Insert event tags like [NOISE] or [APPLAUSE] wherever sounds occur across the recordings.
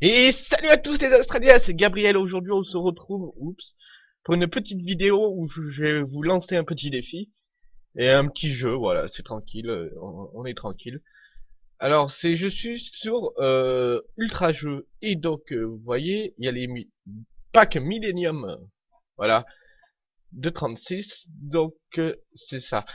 Et salut à tous les Australiens, c'est Gabriel. Aujourd'hui, on se retrouve, oups, pour une petite vidéo où je vais vous lancer un petit défi et un petit jeu. Voilà, c'est tranquille, euh, on, est tranquille. Alors, c'est je suis sur euh, Ultra Jeu et donc euh, vous voyez, il y a les packs Millennium, voilà, de 36. Donc c'est ça.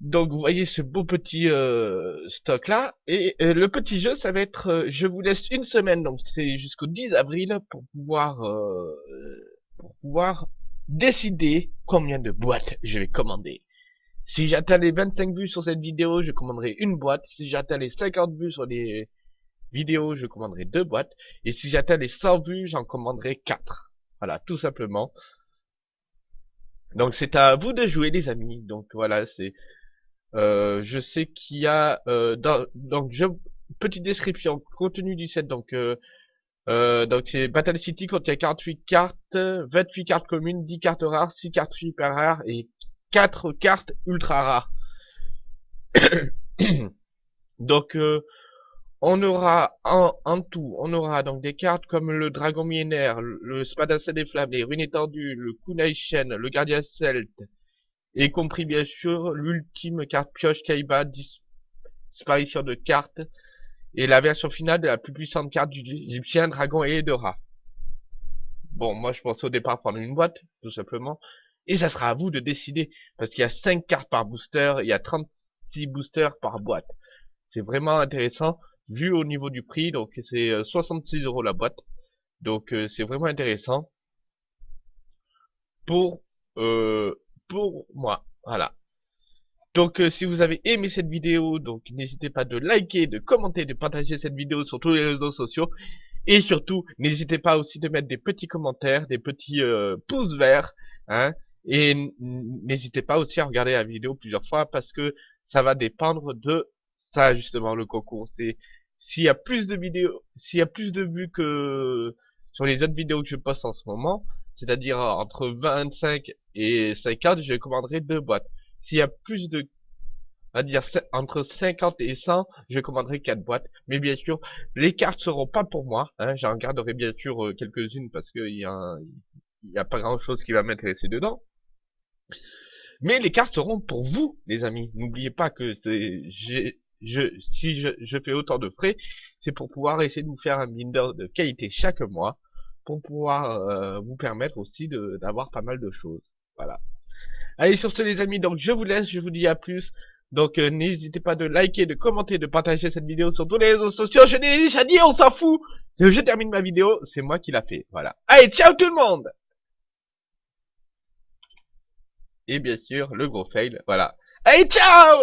Donc vous voyez ce beau petit euh, stock là et euh, le petit jeu ça va être euh, je vous laisse une semaine donc c'est jusqu'au 10 avril pour pouvoir pour pouvoir décider combien de boîtes je vais commander. Si j'atteins les 25 vues sur cette vidéo, je commanderai une boîte. Si j'atteins les 50 vues sur les vidéos, je commanderai deux boîtes. Et si j'atteins les 100 vues, j'en commanderai 4. Voilà, tout simplement. Donc c'est à vous de jouer les amis. Donc voilà, c'est euh, je sais qu'il y a euh, dans, donc petite description contenu du set donc euh, euh donc c'est Battle City contient 48 cartes, 28 cartes communes, 10 cartes rares, 6 cartes super rares et 4 cartes ultra rares. [COUGHS] donc on aura en, en, tout, on aura donc des cartes comme le Dragon millénaire, le Spadassin des flammes, les ruines étendues, le Kunai Shen, le Gardien Celte, y compris bien sûr l'ultime carte pioche Kaiba, disparition de cartes, et la version finale de la plus puissante carte du Egyptien, Dragon et Edora. Bon, moi je pense au départ prendre une boîte, tout simplement, et ça sera à vous de décider, parce qu'il y a 5 cartes par booster, il y a 36 boosters par boîte. C'est vraiment intéressant, vu au niveau du prix, donc c'est 66 euh, euros la boîte, donc euh, c'est vraiment intéressant. Pour euh, pour moi. Voilà. Donc euh, si vous avez aimé cette vidéo, donc n'hésitez pas de liker, de commenter, de partager cette vidéo sur tous les réseaux sociaux. Et surtout, n'hésitez pas aussi de mettre des petits commentaires, des petits euh, pouces verts. Hein, et n'hésitez pas aussi à regarder la vidéo plusieurs fois parce que ça va dépendre de ça justement le concours. C'est s'il y a plus de vidéos, s'il y a plus de vues que sur les autres vidéos que je poste en ce moment, c'est-à-dire entre 25 et 50, je commanderai deux boîtes. S'il y a plus de, à dire entre 50 et 100, je commanderai quatre boîtes. Mais bien sûr, les cartes seront pas pour moi. Hein. J'en garderai bien sûr euh, quelques-unes parce qu'il y a, y a pas grand-chose qui va m'intéresser dedans. Mais les cartes seront pour vous, les amis. N'oubliez pas que si je, fais autant de frais, c'est pour pouvoir essayer de vous faire un binder de qualité chaque mois pour pouvoir euh, vous permettre aussi d'avoir pas mal de choses. Voilà. Allez, sur ce les amis, donc je vous laisse, je vous dis à plus. Donc euh, n'hésitez pas de liker, de commenter, de partager cette vidéo sur tous les réseaux sociaux. Je l'ai déjà dit, on s'en fout. Je termine ma vidéo, c'est moi qui l'a fait. Voilà. Allez, ciao tout le monde Et bien sûr, le gros fail, voilà. Allez, ciao